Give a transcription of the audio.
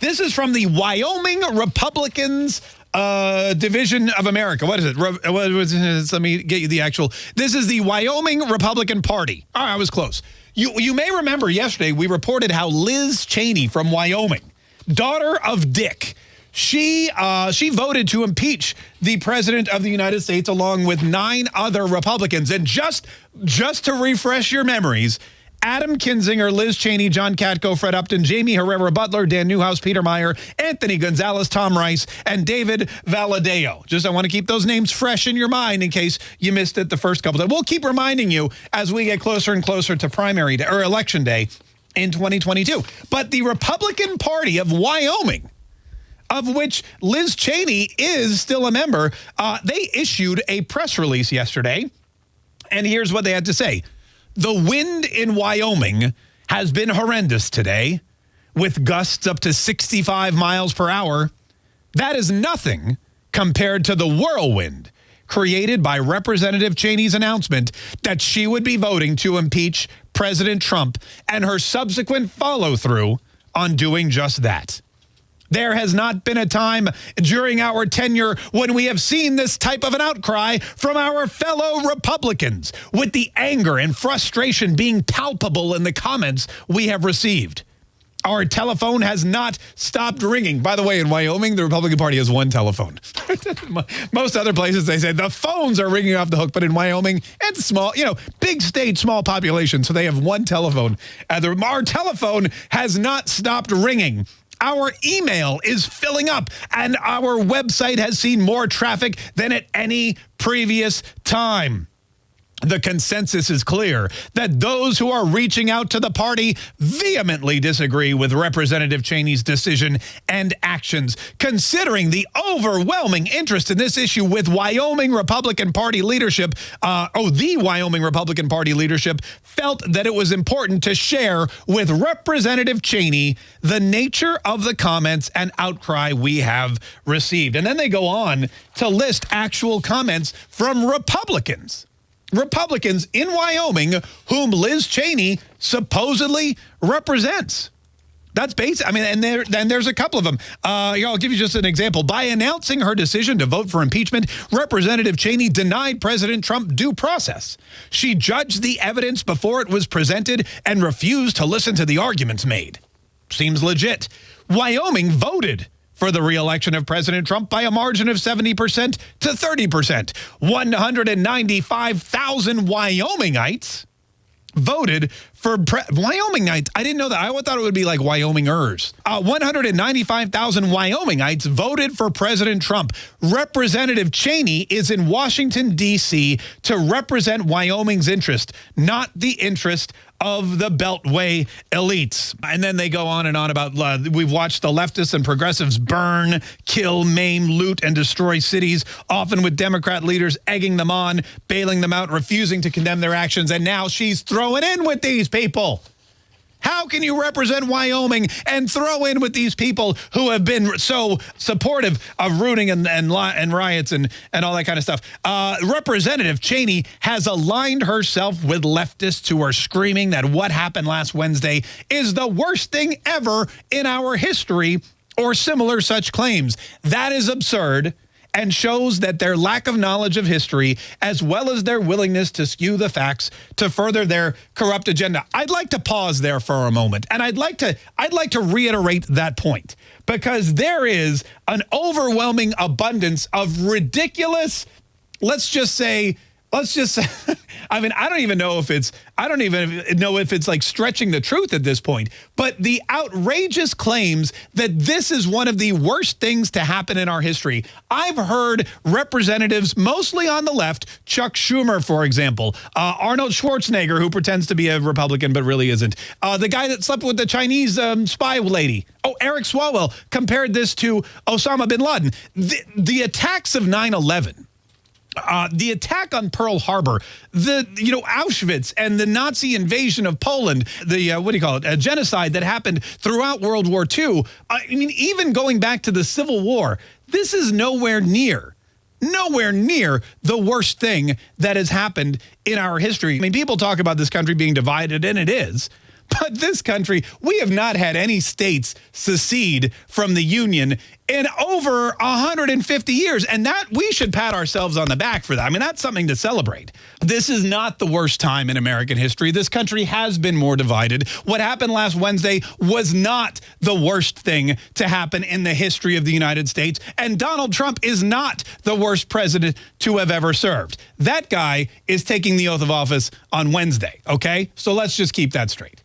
This is from the Wyoming Republicans uh, Division of America. What is it? Re what was? Let me get you the actual. This is the Wyoming Republican Party. I was close. You, you may remember yesterday we reported how Liz Cheney from Wyoming, daughter of Dick, she uh, she voted to impeach the president of the United States along with nine other Republicans. And just just to refresh your memories, Adam Kinzinger, Liz Cheney, John Katko, Fred Upton, Jaime Herrera Beutler, Dan Newhouse, Peter Meijer, Anthony Gonzalez, Tom Rice, and David Valadao. Just I want to keep those names fresh in your mind in case you missed it the first couple of We'll keep reminding you as we get closer and closer to primary day, or election day in 2022. But the Republican Party of Wyoming of which Liz Cheney is still a member, uh, they issued a press release yesterday. And here's what they had to say. The wind in Wyoming has been horrendous today with gusts up to 65 miles per hour. That is nothing compared to the whirlwind created by Representative Cheney's announcement that she would be voting to impeach President Trump and her subsequent follow through on doing just that. There has not been a time during our tenure when we have seen this type of an outcry from our fellow Republicans, with the anger and frustration being palpable in the comments we have received. Our telephone has not stopped ringing. By the way, in Wyoming, the Republican Party has one telephone. Most other places, they say the phones are ringing off the hook, but in Wyoming, it's small, you know, big state, small population, so they have one telephone. Uh, our telephone has not stopped ringing. Our email is filling up, and our website has seen more traffic than at any previous time the consensus is clear that those who are reaching out to the party vehemently disagree with Representative Cheney's decision and actions, considering the overwhelming interest in this issue with Wyoming Republican Party leadership. Uh, oh, the Wyoming Republican Party leadership felt that it was important to share with Representative Cheney the nature of the comments and outcry we have received. And then they go on to list actual comments from Republicans. Republicans in Wyoming whom Liz Cheney supposedly represents. That's basic. I mean, and there, then there's a couple of them. Uh, I'll give you just an example. By announcing her decision to vote for impeachment, Representative Cheney denied President Trump due process. She judged the evidence before it was presented and refused to listen to the arguments made. Seems legit. Wyoming voted for the reelection of President Trump by a margin of 70% to 30%. 195,000 Wyomingites voted for Wyomingites. I didn't know that. I thought it would be like Wyomingers. Uh, 195,000 Wyomingites voted for President Trump. Representative Cheney is in Washington, D.C. to represent Wyoming's interest, not the interest of the Beltway elites. And then they go on and on about, uh, we've watched the leftists and progressives burn, kill, maim, loot, and destroy cities, often with Democrat leaders egging them on, bailing them out, refusing to condemn their actions. And now she's throwing in with these people. How can you represent Wyoming and throw in with these people who have been so supportive of rooting and, and, and riots and, and all that kind of stuff? Uh, Representative Cheney has aligned herself with leftists who are screaming that what happened last Wednesday is the worst thing ever in our history or similar such claims. That is absurd and shows that their lack of knowledge of history, as well as their willingness to skew the facts to further their corrupt agenda. I'd like to pause there for a moment, and I'd like to I'd like to reiterate that point because there is an overwhelming abundance of ridiculous, let's just say let's just I mean, I don't even know if it's I don't even know if it's like stretching the truth at this point, but the outrageous claims that this is one of the worst things to happen in our history. I've heard representatives mostly on the left, Chuck Schumer, for example, uh, Arnold Schwarzenegger, who pretends to be a Republican but really isn't, uh, the guy that slept with the Chinese um, spy lady. Oh, Eric Swalwell compared this to Osama bin Laden. The, the attacks of 9 11 uh, the attack on Pearl Harbor, the you know Auschwitz and the Nazi invasion of Poland, the uh, what do you call it, a genocide that happened throughout World War II. I mean, even going back to the Civil War, this is nowhere near, nowhere near the worst thing that has happened in our history. I mean, people talk about this country being divided, and it is. But this country, we have not had any states secede from the Union in over 150 years. And that we should pat ourselves on the back for that. I mean, that's something to celebrate. This is not the worst time in American history. This country has been more divided. What happened last Wednesday was not the worst thing to happen in the history of the United States. And Donald Trump is not the worst president to have ever served. That guy is taking the oath of office on Wednesday, okay? So let's just keep that straight.